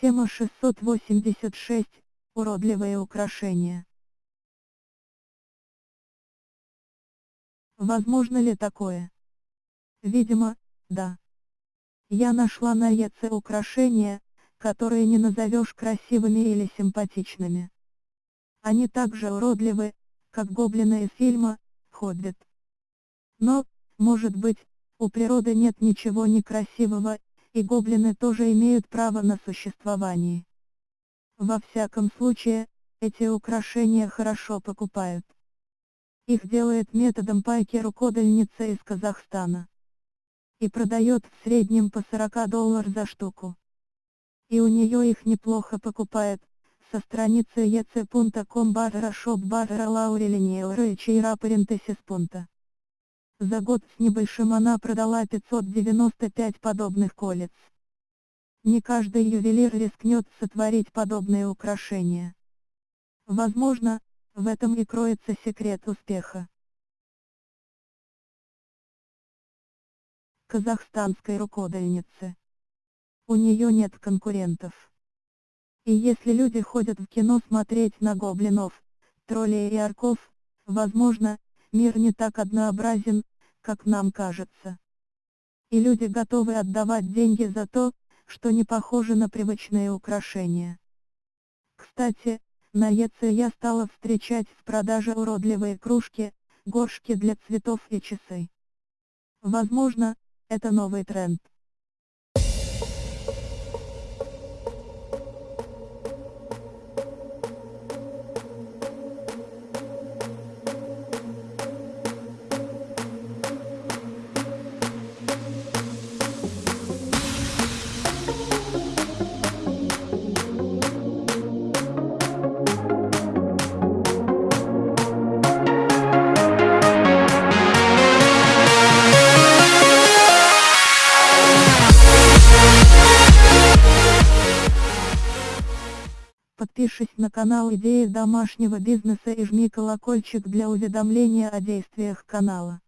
Тема 686. Уродливые украшения. Возможно ли такое? Видимо, да. Я нашла на ЕЦ украшения, которые не назовешь красивыми или симпатичными. Они так же уродливы, как гоблины из фильма «Хоббит». Но, может быть, у природы нет ничего некрасивого, и гоблины тоже имеют право на существование. Во всяком случае, эти украшения хорошо покупают. Их делает методом пайки рукодельница из Казахстана. И продает в среднем по 40 долларов за штуку. И у нее их неплохо покупает, со страницы ec.com barra shop barra laureliniera и чейра парентесис За год с небольшим она продала 595 подобных колец. Не каждый ювелир рискнет сотворить подобные украшения. Возможно, в этом и кроется секрет успеха. Казахстанской рукодельницы. У нее нет конкурентов. И если люди ходят в кино смотреть на гоблинов, троллей и орков, возможно, мир не так однообразен, как нам кажется. И люди готовы отдавать деньги за то, что не похоже на привычные украшения. Кстати, на ЕЦ я стала встречать в продаже уродливые кружки, горшки для цветов и часы. Возможно, это новый тренд. Подпишись на канал Идеи домашнего бизнеса и жми колокольчик для уведомления о действиях канала.